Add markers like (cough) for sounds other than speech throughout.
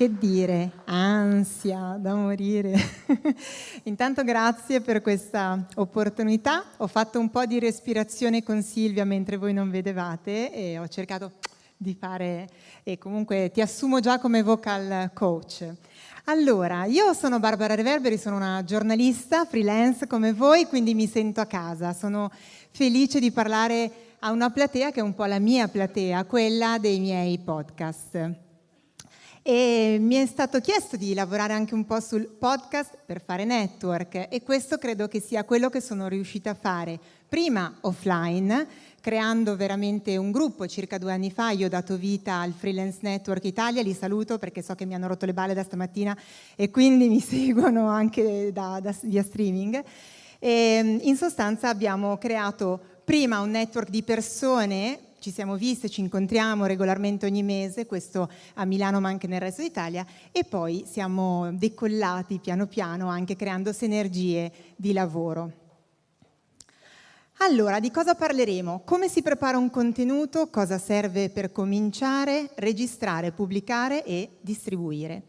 che dire, ansia da morire. (laughs) Intanto grazie per questa opportunità. Ho fatto un po' di respirazione con Silvia mentre voi non vedevate e ho cercato di fare, e comunque ti assumo già come vocal coach. Allora, io sono Barbara Reverberi, sono una giornalista freelance come voi, quindi mi sento a casa. Sono felice di parlare a una platea che è un po' la mia platea, quella dei miei podcast. E mi è stato chiesto di lavorare anche un po' sul podcast per fare network e questo credo che sia quello che sono riuscita a fare prima offline, creando veramente un gruppo. Circa due anni fa io ho dato vita al Freelance Network Italia, li saluto perché so che mi hanno rotto le balle da stamattina e quindi mi (laughs) seguono anche da, da, via streaming. E, in sostanza abbiamo creato prima un network di persone ci siamo viste, ci incontriamo regolarmente ogni mese, questo a Milano ma anche nel resto d'Italia, e poi siamo decollati piano piano anche creando sinergie di lavoro. Allora, di cosa parleremo? Come si prepara un contenuto, cosa serve per cominciare, registrare, pubblicare e distribuire.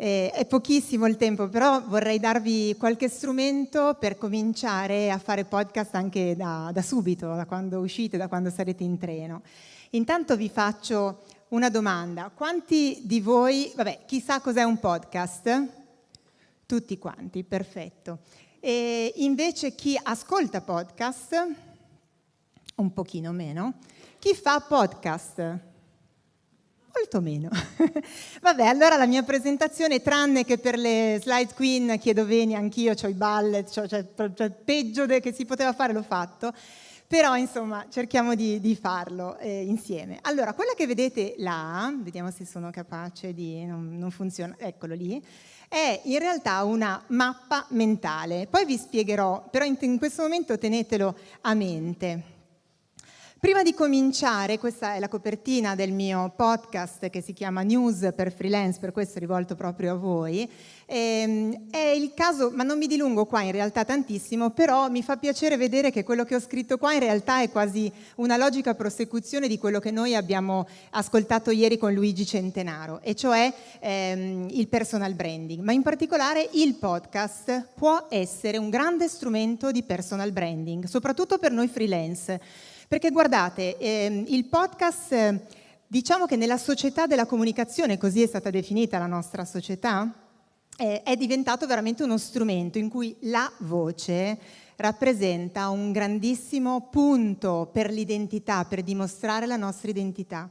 Eh, è pochissimo il tempo, però vorrei darvi qualche strumento per cominciare a fare podcast anche da, da subito, da quando uscite, da quando sarete in treno. Intanto vi faccio una domanda. Quanti di voi, vabbè, chissà cos'è un podcast? Tutti quanti, perfetto. E invece chi ascolta podcast? Un pochino meno. Chi fa podcast? Molto meno. (laughs) Vabbè, allora la mia presentazione, tranne che per le slide queen chiedo veni, anch'io ho i ballet, cioè, cioè, peggio che si poteva fare l'ho fatto, però insomma cerchiamo di, di farlo eh, insieme. Allora, quella che vedete là, vediamo se sono capace di, non, non funziona, eccolo lì, è in realtà una mappa mentale. Poi vi spiegherò, però in, in questo momento tenetelo a mente. Prima di cominciare, questa è la copertina del mio podcast che si chiama News per Freelance, per questo è rivolto proprio a voi. Ehm, è il caso, ma non mi dilungo qua in realtà tantissimo, però mi fa piacere vedere che quello che ho scritto qua in realtà è quasi una logica prosecuzione di quello che noi abbiamo ascoltato ieri con Luigi Centenaro, e cioè ehm, il personal branding. Ma in particolare il podcast può essere un grande strumento di personal branding, soprattutto per noi freelance perché guardate, ehm, il podcast, diciamo che nella società della comunicazione, così è stata definita la nostra società, eh, è diventato veramente uno strumento in cui la voce rappresenta un grandissimo punto per l'identità, per dimostrare la nostra identità.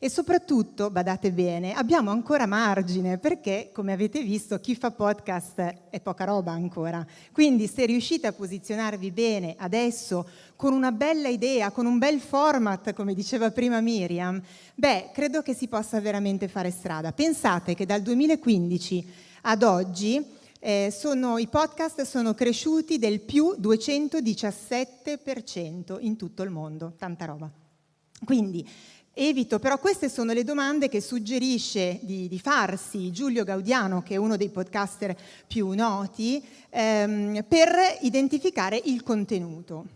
E soprattutto, badate bene, abbiamo ancora margine perché, come avete visto, chi fa podcast è poca roba ancora. Quindi se riuscite a posizionarvi bene adesso con una bella idea, con un bel format, come diceva prima Miriam, beh, credo che si possa veramente fare strada. Pensate che dal 2015 ad oggi eh, sono, i podcast sono cresciuti del più 217% in tutto il mondo, tanta roba. Quindi Evito, però queste sono le domande che suggerisce di, di farsi Giulio Gaudiano, che è uno dei podcaster più noti, ehm, per identificare il contenuto.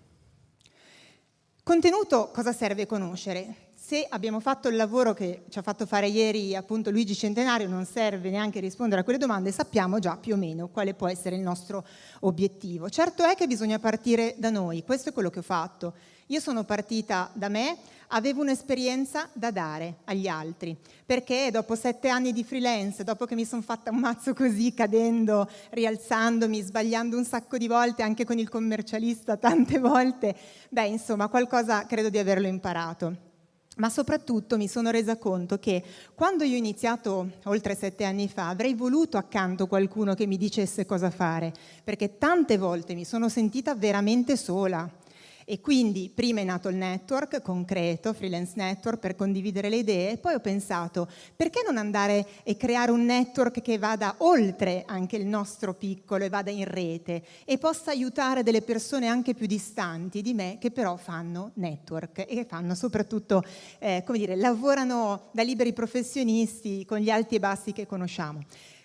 Contenuto cosa serve conoscere? Se abbiamo fatto il lavoro che ci ha fatto fare ieri appunto Luigi Centenario, non serve neanche rispondere a quelle domande, sappiamo già più o meno quale può essere il nostro obiettivo. Certo è che bisogna partire da noi, questo è quello che ho fatto. Io sono partita da me, avevo un'esperienza da dare agli altri, perché dopo sette anni di freelance, dopo che mi sono fatta un mazzo così, cadendo, rialzandomi, sbagliando un sacco di volte, anche con il commercialista tante volte, beh, insomma, qualcosa credo di averlo imparato. Ma soprattutto mi sono resa conto che quando io ho iniziato oltre sette anni fa avrei voluto accanto qualcuno che mi dicesse cosa fare, perché tante volte mi sono sentita veramente sola e quindi prima è nato il network concreto, Freelance Network, per condividere le idee, e poi ho pensato perché non andare e creare un network che vada oltre anche il nostro piccolo e vada in rete e possa aiutare delle persone anche più distanti di me che però fanno network e che fanno soprattutto, eh, come dire, lavorano da liberi professionisti con gli alti e bassi che conosciamo.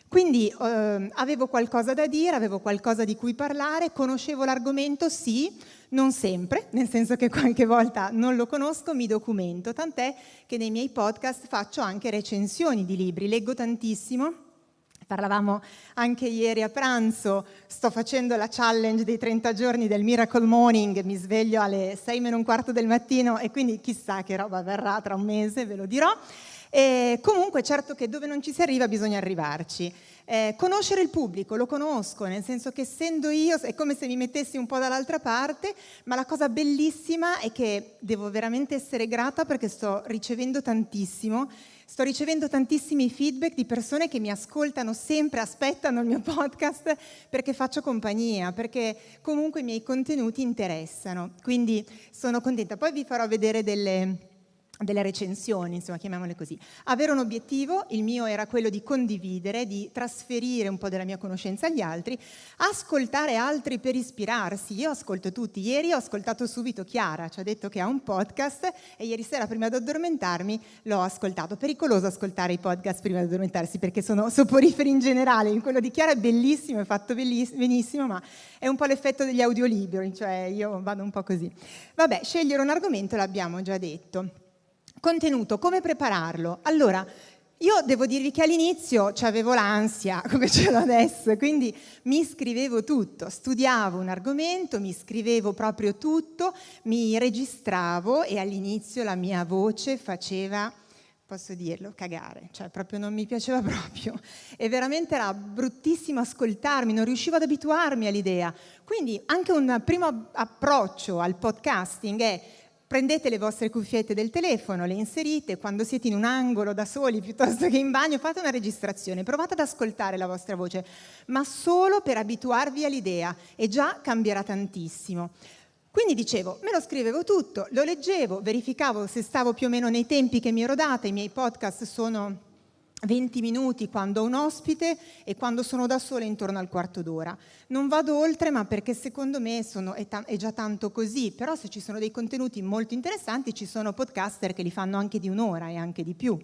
Quindi eh, avevo qualcosa da dire, avevo qualcosa di cui parlare, conoscevo l'argomento, sì, non sempre, nel senso che qualche volta non lo conosco, mi documento, tant'è che nei miei podcast faccio anche recensioni di libri, leggo tantissimo. Parlavamo anche ieri a pranzo, sto facendo la challenge dei 30 giorni del Miracle Morning, mi sveglio alle 6 meno un quarto del mattino e quindi chissà che roba verrà tra un mese, ve lo dirò. E comunque certo che dove non ci si arriva bisogna arrivarci. Eh, conoscere il pubblico, lo conosco, nel senso che essendo io è come se mi mettessi un po' dall'altra parte, ma la cosa bellissima è che devo veramente essere grata perché sto ricevendo tantissimo, sto ricevendo tantissimi feedback di persone che mi ascoltano sempre, aspettano il mio (laughs) podcast perché faccio compagnia, perché comunque i miei contenuti interessano. Quindi sono contenta. Poi vi farò vedere delle delle recensioni, insomma, chiamiamole così. Avere un obiettivo, il mio era quello di condividere, di trasferire un po' della mia conoscenza agli altri, ascoltare altri per ispirarsi. Io ascolto tutti. Ieri ho ascoltato subito Chiara, ci ha detto che ha un podcast e ieri sera prima di addormentarmi l'ho ascoltato. Pericoloso ascoltare i podcast prima di addormentarsi perché sono (laughs) soporiferi in generale. Quello di Chiara è bellissimo, è fatto benissimo, ma è un po' l'effetto degli audiolibri, cioè io vado un po' così. Vabbè, scegliere un argomento l'abbiamo già detto. Contenuto, come prepararlo? Allora, io devo dirvi che all'inizio avevo l'ansia, (laughs) come ce l'ho adesso, quindi mi scrivevo tutto, studiavo un argomento, mi scrivevo proprio tutto, mi registravo e all'inizio la mia voce faceva, posso dirlo, cagare, cioè proprio non mi piaceva (laughs) proprio e veramente era bruttissimo ascoltarmi, non riuscivo ad abituarmi all'idea. Quindi anche un primo approccio al podcasting è Prendete le vostre cuffiette del telefono, le inserite, quando siete in un angolo da soli piuttosto che in bagno, fate una registrazione, provate ad ascoltare la vostra voce, ma solo per abituarvi all'idea e già cambierà tantissimo. Quindi dicevo, me lo scrivevo tutto, lo leggevo, verificavo se stavo più o meno nei tempi che mi ero data, i miei podcast sono 20 minuti quando ho un ospite e quando sono da sola intorno al quarto d'ora. Non vado oltre, ma perché secondo me sono, è, è, già tanto così, però se ci sono dei contenuti molto interessanti ci sono podcaster che li fanno anche di un'ora e anche di più.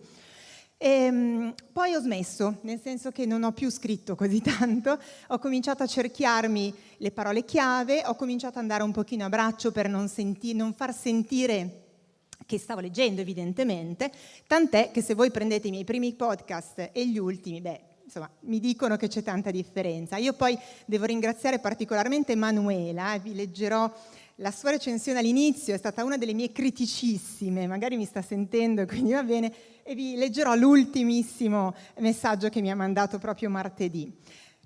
E, ehm, poi ho smesso, nel senso che non ho più scritto così (laughs) tanto, ho cominciato a cerchiarmi le parole chiave, ho cominciato ad andare un pochino a braccio per non, senti- non far sentire che stavo leggendo evidentemente, tant'è che se voi prendete i miei primi podcast e gli ultimi, beh, insomma, mi dicono che c'è tanta differenza. Io poi devo ringraziare particolarmente Manuela, eh, vi leggerò la sua recensione all'inizio, è stata una delle mie criticissime, magari mi sta sentendo, (laughs) quindi va bene, e vi leggerò l'ultimissimo messaggio che mi ha mandato proprio martedì.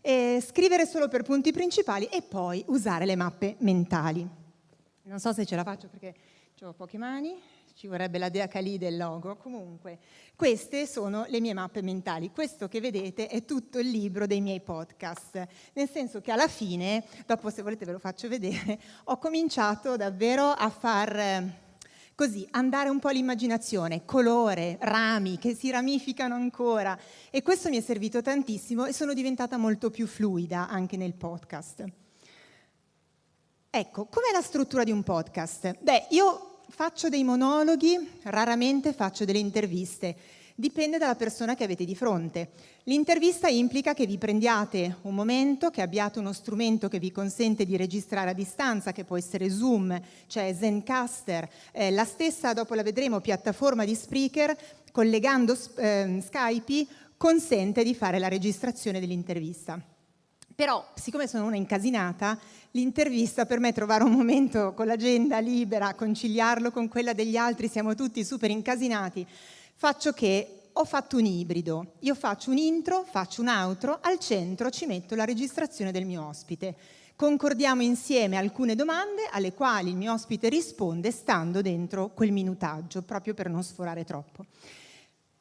E scrivere solo per punti principali e poi usare le mappe mentali. Non so se ce la faccio perché ho poche mani, ci vorrebbe la dea Kali del logo. Comunque, queste sono le mie mappe mentali. Questo che vedete è tutto il libro dei miei podcast, nel senso che alla fine, dopo se volete ve lo faccio vedere, ho cominciato davvero a far così andare un po' l'immaginazione, colore, rami che si ramificano ancora e questo mi è servito tantissimo e sono diventata molto più fluida anche nel podcast. Ecco, com'è la struttura di un podcast? Beh, io faccio dei monologhi, raramente faccio delle interviste. Dipende dalla persona che avete di fronte. L'intervista implica che vi prendiate un momento, che abbiate uno strumento che vi consente di registrare a distanza, che può essere Zoom, cioè Zencaster, eh, la stessa, dopo la vedremo, piattaforma di Spreaker, collegando eh, Skype, consente di fare la registrazione dell'intervista. Però, siccome sono una incasinata, l'intervista per me trovare un momento con l'agenda libera, conciliarlo con quella degli altri, siamo tutti super incasinati, faccio che ho fatto un ibrido. Io faccio un intro, faccio un outro, al centro ci metto la registrazione del mio ospite. Concordiamo insieme alcune domande alle quali il mio ospite risponde stando dentro quel minutaggio, proprio per non sforare troppo.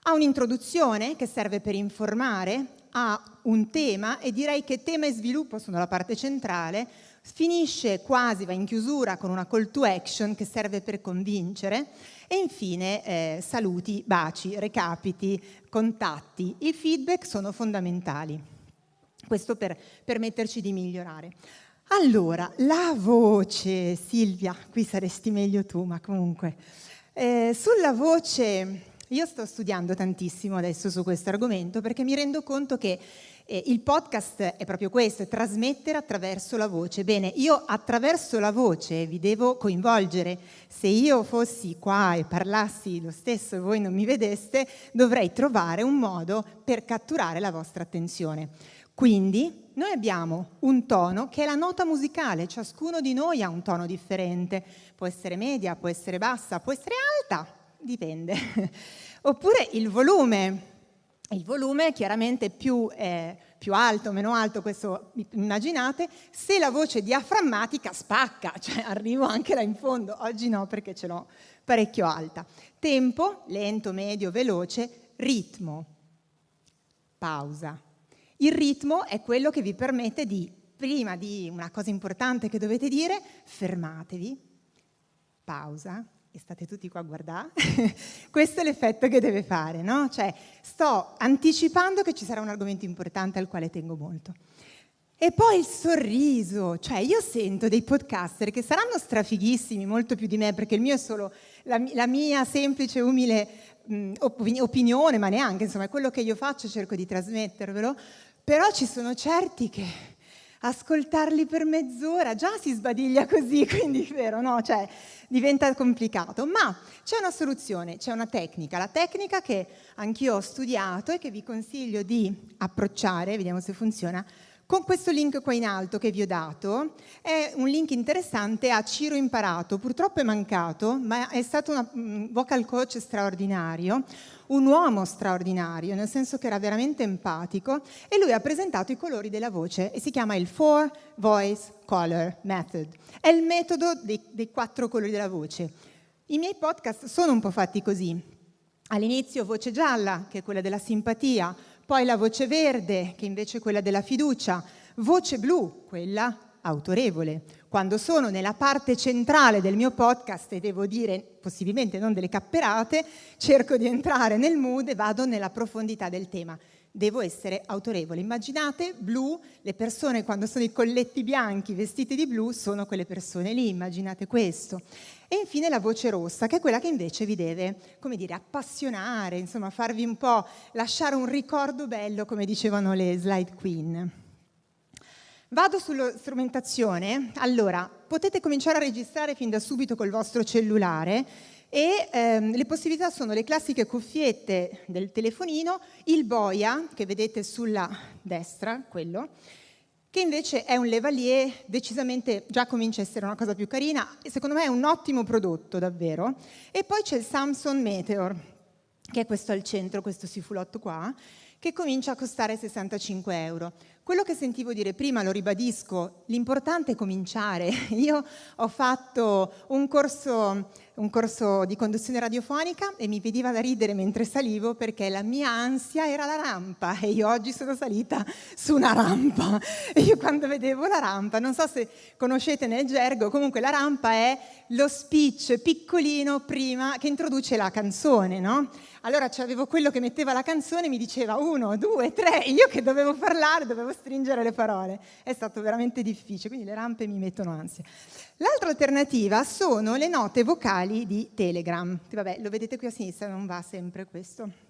Ha un'introduzione che serve per informare, ha un tema e direi che tema e sviluppo sono la parte centrale, finisce quasi, va in chiusura con una call to action che serve per convincere e infine eh, saluti, baci, recapiti, contatti. I feedback sono fondamentali, questo per permetterci di migliorare. Allora, la voce, Silvia, qui saresti meglio tu, ma comunque, eh, sulla voce Io sto studiando tantissimo adesso su questo argomento perché mi rendo conto che eh, il podcast è proprio questo, è trasmettere attraverso la voce. Bene, io attraverso la voce vi devo coinvolgere. Se io fossi qua e parlassi lo stesso e voi non mi vedeste, dovrei trovare un modo per catturare la vostra attenzione. Quindi noi abbiamo un tono che è la nota musicale, ciascuno di noi ha un tono differente, può essere media, può essere bassa, può essere alta, dipende. (laughs) Oppure il volume, il volume chiaramente più, eh, più alto, meno alto, questo immaginate, se la voce diaframmatica spacca, (laughs) cioè arrivo anche là in fondo, oggi no perché ce l'ho parecchio alta. Tempo, lento, medio, veloce, ritmo, pausa. Il ritmo è quello che vi permette di, prima di una cosa importante che dovete dire, fermatevi, pausa, e state tutti qua a guardare, (laughs) questo è l'effetto che deve fare, no? Cioè, sto anticipando che ci sarà un argomento importante al quale tengo molto. E poi il sorriso, cioè io sento dei podcaster che saranno strafighissimi, molto più di me, perché il mio è solo la, la mia semplice, umile mh, opinione, ma neanche, insomma, è quello che io faccio, cerco di trasmettervelo, però ci sono certi che ascoltarli per mezz'ora già si sbadiglia così, (laughs) quindi vero, no? Cioè, diventa complicato, ma c'è una soluzione, c'è una tecnica, la tecnica che anch'io ho studiato e che vi consiglio di approcciare, vediamo se funziona, con questo link qua in alto che vi ho dato, è un link interessante a Ciro Imparato, purtroppo è mancato, ma è stato un vocal coach straordinario, un uomo straordinario, nel senso che era veramente empatico, e lui ha presentato i colori della voce e si chiama il Four Voice Color Method. È il metodo dei, dei quattro colori della voce. I miei podcast sono un po' fatti così. All'inizio voce gialla, che è quella della simpatia, poi la voce verde, che invece è quella della fiducia, voce blu, quella autorevole. Quando sono nella parte centrale del mio podcast e devo dire possibilmente non delle capperate, cerco di entrare nel mood e vado nella profondità del tema. Devo essere autorevole. Immaginate blu, le persone quando sono i colletti bianchi vestiti di blu sono quelle persone lì, immaginate questo. E infine la voce rossa, che è quella che invece vi deve, come dire, appassionare, insomma, farvi un po' lasciare un ricordo bello, come dicevano le slide queen. Vado sulla strumentazione. Allora, potete cominciare a registrare fin da subito col vostro cellulare e ehm, le possibilità sono le classiche cuffiette del telefonino, il boia, che vedete sulla destra, quello, che invece è un Levalier, decisamente già comincia a essere una cosa più carina, e secondo me è un ottimo prodotto davvero. E poi c'è il Samsung Meteor, che è questo al centro, questo sifulotto qua, che comincia a costare 65 euro. Quello che sentivo dire prima, lo ribadisco, l'importante è cominciare. (laughs) Io ho fatto un corso, un corso, di conduzione radiofonica e mi veniva da ridere mentre salivo perché la mia ansia era la rampa e io oggi sono salita su una rampa. E (laughs) io quando vedevo la rampa, non so se conoscete nel gergo, comunque la rampa è lo speech piccolino prima che introduce la canzone, no? Allora avevo quello che metteva la canzone e mi diceva uno, due, tre, (laughs) io che dovevo parlare, dovevo stringere le parole. È stato veramente difficile, quindi le rampe mi mettono ansia. L'altra alternativa sono le note vocali di Telegram. Vabbè, lo vedete qui a sinistra, non va sempre questo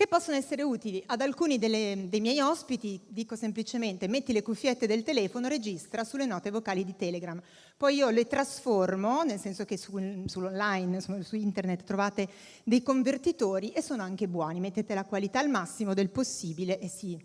che possono essere utili ad alcuni delle, dei miei ospiti, dico semplicemente metti le cuffiette del telefono, registra sulle note vocali di Telegram. Poi io le trasformo, nel senso che su, sull'online, su, su internet trovate dei convertitori e sono anche buoni, mettete la qualità al massimo del possibile e sì,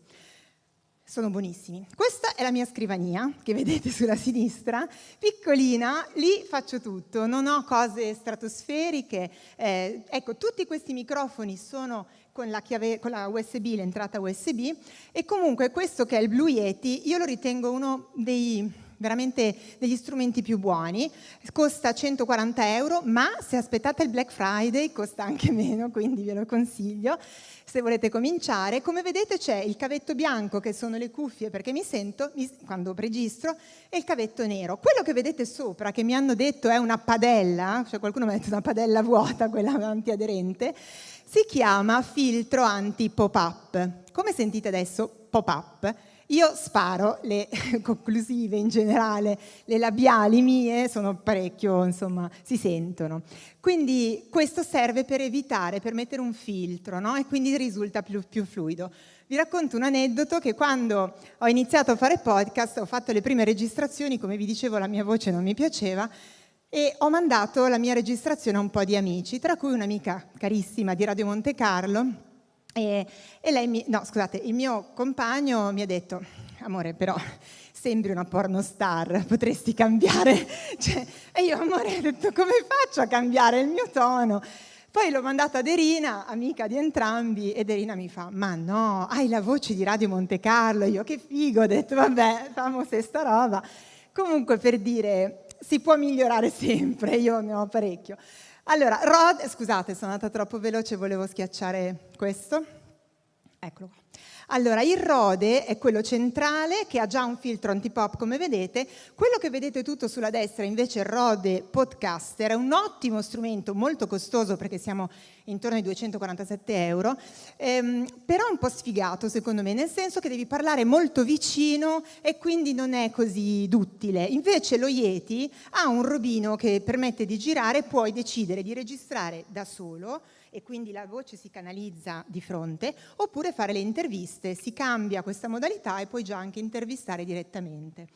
sono buonissimi. Questa è la mia scrivania, che vedete sulla sinistra, piccolina, lì faccio tutto, non ho cose stratosferiche. Eh, ecco, tutti questi microfoni sono con la, chiave, con la USB, l'entrata USB, e comunque questo che è il Blue Yeti, io lo ritengo uno dei veramente degli strumenti più buoni, costa 140 euro, ma se aspettate il Black Friday costa anche meno, quindi ve lo consiglio se volete cominciare. Come vedete c'è il cavetto bianco, che sono le cuffie perché mi sento quando registro, e il cavetto nero. Quello che vedete sopra, che mi hanno detto è una padella, cioè qualcuno mi ha detto una padella vuota, quella antiaderente, si chiama filtro anti-pop-up. Come sentite adesso, pop-up, io sparo le (laughs) conclusive in generale, le labiali mie sono parecchio, insomma, si sentono. Quindi questo serve per evitare, per mettere un filtro, no? E quindi risulta più, più fluido. Vi racconto un aneddoto che quando ho iniziato a fare podcast, ho fatto le prime registrazioni, come vi dicevo la mia voce non mi piaceva, e ho mandato la mia registrazione a un po' di amici, tra cui un'amica carissima di Radio Monte Carlo, e, e lei mi, no scusate, il mio compagno mi ha detto, amore però sembri una pornostar, potresti cambiare. (laughs) Cioè, e io, amore, ho detto come faccio a cambiare il mio tono? Poi l'ho mandata ad Erina, amica di entrambi, ed Erina mi fa, ma no, hai la voce di Radio Monte Carlo. Io, che figo, ho detto, vabbè, famo se sta roba. Comunque per dire, si può migliorare (laughs) sempre, io ne ho parecchio. Allora, Rod, scusate, sono andata troppo veloce, volevo schiacciare questo. Eccolo qua. Allora, il Rode è quello centrale che ha già un filtro antipop come vedete. Quello che vedete tutto sulla destra invece il Rode Podcaster, è un ottimo strumento, molto costoso perché siamo intorno ai 247 euro, ehm, però un po' sfigato secondo me, nel senso che devi parlare molto vicino e quindi non è così duttile. Invece lo Yeti ha un robino che permette di girare, puoi decidere di registrare da solo, e quindi la voce si canalizza di fronte, oppure fare le interviste, si cambia questa modalità e puoi già anche intervistare direttamente.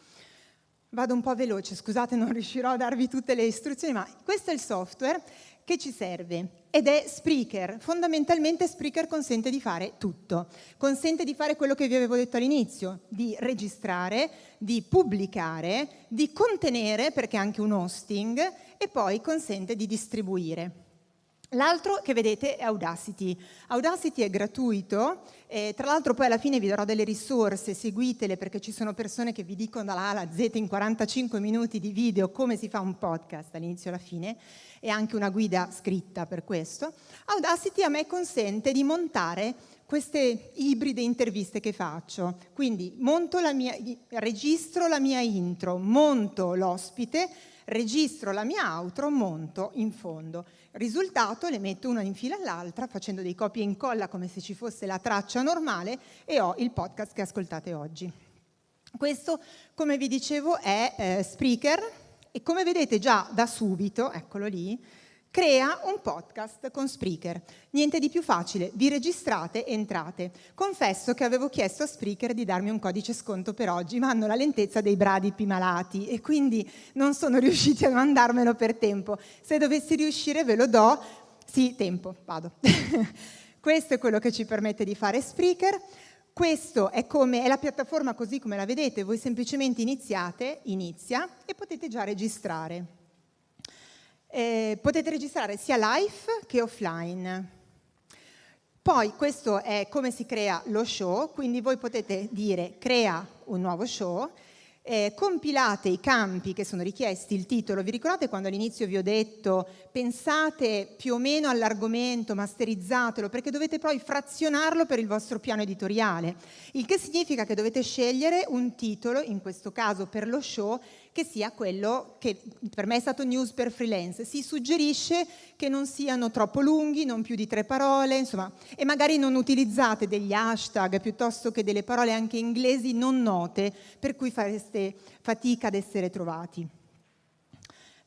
Vado un po' veloce, scusate non riuscirò a darvi tutte le istruzioni, ma questo è il software che ci serve ed è Spreaker. Fondamentalmente Spreaker consente di fare tutto. Consente di fare quello che vi avevo detto all'inizio, di registrare, di pubblicare, di contenere, perché è anche un hosting, e poi consente di distribuire. L'altro che vedete è Audacity. Audacity è gratuito, e tra l'altro poi alla fine vi darò delle risorse, seguitele perché ci sono persone che vi dicono dalla A alla Z in 45 minuti di video come si fa un podcast dall'inizio alla fine e anche una guida scritta per questo. Audacity a me consente di montare queste ibride interviste che faccio. Quindi la mia, registro la mia intro, monto l'ospite, registro la mia outro, monto in fondo. Risultato, le metto una in fila all'altra facendo dei copia e incolla come se ci fosse la traccia normale e ho il podcast che ascoltate oggi. Questo, come vi dicevo, è eh, Spreaker e come vedete già da subito, eccolo lì, Crea un podcast con Spreaker. Niente di più facile, vi registrate entrate. Confesso che avevo chiesto a Spreaker di darmi un codice sconto per oggi, ma hanno la lentezza dei bradipi malati e quindi non sono (laughs) riusciti a mandarmelo per tempo. Se dovessi riuscire ve lo do. Sì, tempo, vado. (laughs) Questo è quello che ci permette di fare Spreaker. Questo è, come, è la piattaforma così come la vedete, voi semplicemente iniziate, inizia e potete già registrare. Eh, potete registrare sia live che offline. Poi questo è come si crea lo show, quindi voi potete dire crea un nuovo show, eh, compilate i campi che sono richiesti, il titolo, vi ricordate quando all'inizio vi ho detto pensate più o meno all'argomento, masterizzatelo, perché dovete poi frazionarlo per il vostro piano editoriale, il che significa che dovete scegliere un titolo, in questo caso per lo show, che sia quello che per me è stato news per freelance. Si suggerisce che non siano troppo lunghi, non più di tre parole, insomma, e magari non utilizzate degli hashtag piuttosto che delle parole anche inglesi non note, per cui fareste fatica ad essere trovati.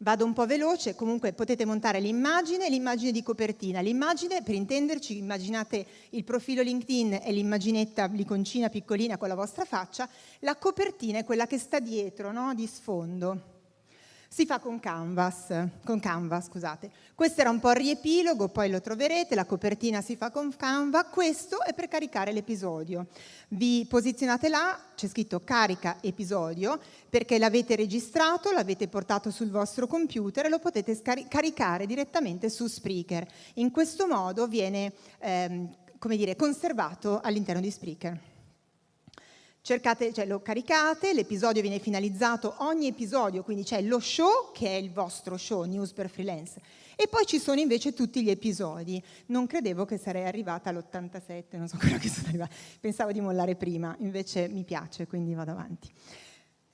Vado un po' veloce, comunque potete montare l'immagine e l'immagine di copertina. L'immagine, per intenderci, immaginate il profilo LinkedIn e l'immaginetta, l'iconcina piccolina con la vostra faccia, la copertina è quella che sta dietro, no? di sfondo si fa con Canvas, con Canva, scusate. Questo era un po' il riepilogo, poi lo troverete, la copertina si fa con Canva, questo è per caricare l'episodio. Vi posizionate là, c'è scritto carica episodio, perché l'avete registrato, l'avete portato sul vostro computer e lo potete caricare direttamente su Spreaker. In questo modo viene ehm, come dire, conservato all'interno di Spreaker. Cercate, cioè, lo caricate, l'episodio viene finalizzato, ogni episodio, quindi c'è lo show che è il vostro show, News per Freelance, e poi ci sono invece tutti gli episodi. Non credevo che sarei arrivata all'87, non so (laughs) quello che sono arrivata, pensavo di mollare prima, invece mi piace, quindi vado avanti.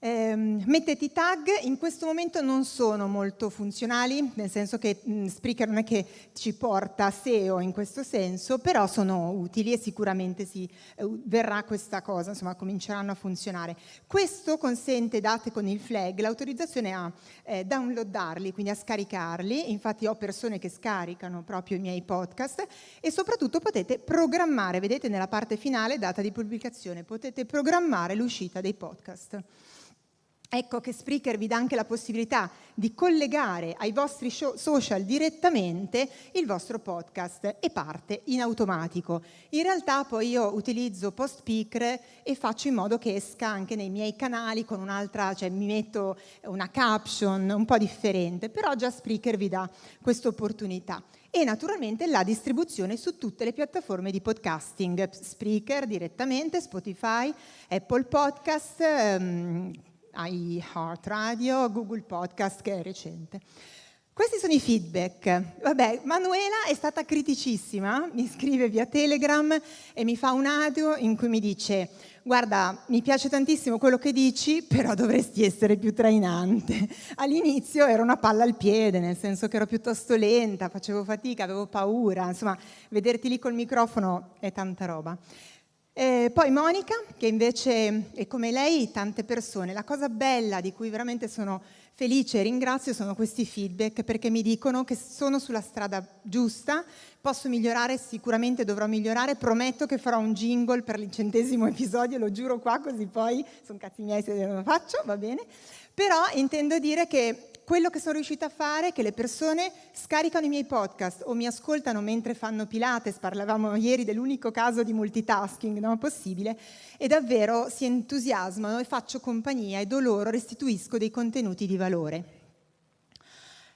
Eh, mettete i tag, in questo momento non sono molto funzionali, nel senso che mh, Spreaker non è che ci porta SEO in questo senso, però sono utili e sicuramente si, eh, verrà questa cosa, insomma cominceranno a funzionare. Questo consente, date con il flag, l'autorizzazione a eh, downloadarli, quindi a scaricarli, infatti ho persone che scaricano proprio i miei podcast e soprattutto potete programmare, vedete nella parte finale data di pubblicazione, potete programmare l'uscita dei podcast. Ecco che Spreaker vi dà anche la possibilità di collegare ai vostri social direttamente il vostro podcast e parte in automatico. In realtà poi io utilizzo PostSpeaker e faccio in modo che esca anche nei miei canali con un'altra, cioè mi metto una caption un po' differente, però già Spreaker vi dà questa opportunità. E naturalmente la distribuzione su tutte le piattaforme di podcasting, Spreaker direttamente, Spotify, Apple Podcast, um, iHeart Radio, Google Podcast che è recente. Questi sono i feedback. Vabbè, Manuela è stata criticissima, mi scrive via Telegram e mi fa un audio in cui mi dice guarda, mi piace tantissimo quello che dici, però dovresti essere più trainante. All'inizio ero una palla al piede, nel senso che ero piuttosto lenta, facevo fatica, avevo paura, insomma, vederti lì col microfono è tanta roba. E poi Monica, che invece è come lei tante persone. La cosa bella di cui veramente sono felice e ringrazio sono questi feedback perché mi dicono che sono sulla strada giusta, posso migliorare, sicuramente dovrò migliorare, prometto che farò un jingle per il centesimo episodio, lo giuro qua così poi sono cazzi miei se lo faccio, va bene? Però intendo dire che quello che sono riuscita a fare è che le persone scaricano i miei podcast o mi ascoltano mentre fanno Pilates, parlavamo ieri dell'unico caso di multitasking no, possibile, e davvero si entusiasmano e faccio compagnia e do loro, restituisco dei contenuti di valore.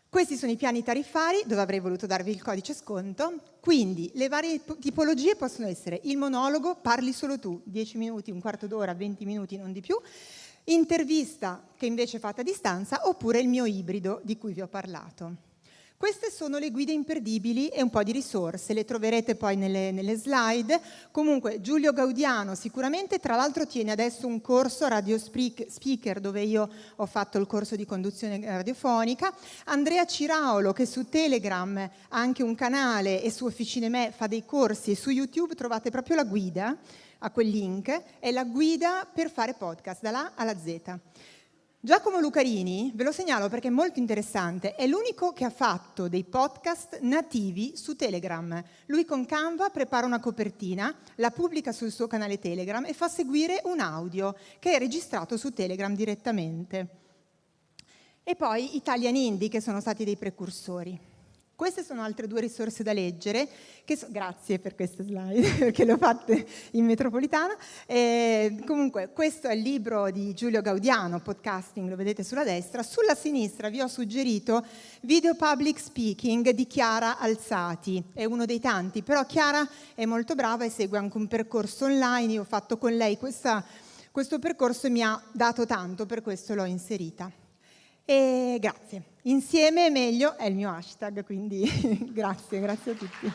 Questi sono i piani tariffari dove avrei voluto darvi il codice sconto. Quindi le varie tipologie possono essere il monologo, parli solo tu, 10 minuti, un quarto d'ora, 20 minuti, non di più, intervista che invece è fatta a distanza oppure il mio ibrido di cui vi ho parlato. Queste sono le guide imperdibili e un po' di risorse, le troverete poi nelle, nelle, slide. Comunque Giulio Gaudiano sicuramente, tra l'altro tiene adesso un corso Radio Speaker dove io ho fatto il corso di conduzione radiofonica. Andrea Ciraolo che su Telegram ha anche un canale e su Officine Me fa dei corsi e su YouTube trovate proprio la guida a quel link, è la guida per fare podcast, dalla A alla Z. Giacomo Lucarini, ve lo segnalo perché è molto interessante, è l'unico che ha fatto dei podcast nativi su Telegram. Lui con Canva prepara una copertina, la pubblica sul suo canale Telegram e fa seguire un audio che è registrato su Telegram direttamente. E poi Italian Indie, che sono stati dei precursori. Queste sono altre due risorse da leggere, so, grazie per queste slide, (laughs) perché le ho fatte in metropolitana. E, comunque, questo è il libro di Giulio Gaudiano, Podcasting, lo vedete sulla destra. Sulla sinistra vi ho suggerito Video Public Speaking di Chiara Alzati, è uno dei tanti, però Chiara è molto brava e segue anche un percorso online, io ho fatto con lei questa, questo percorso e mi ha dato tanto, per questo l'ho inserita. E grazie. Insieme meglio è il mio hashtag, quindi (laughs) grazie, grazie a tutti.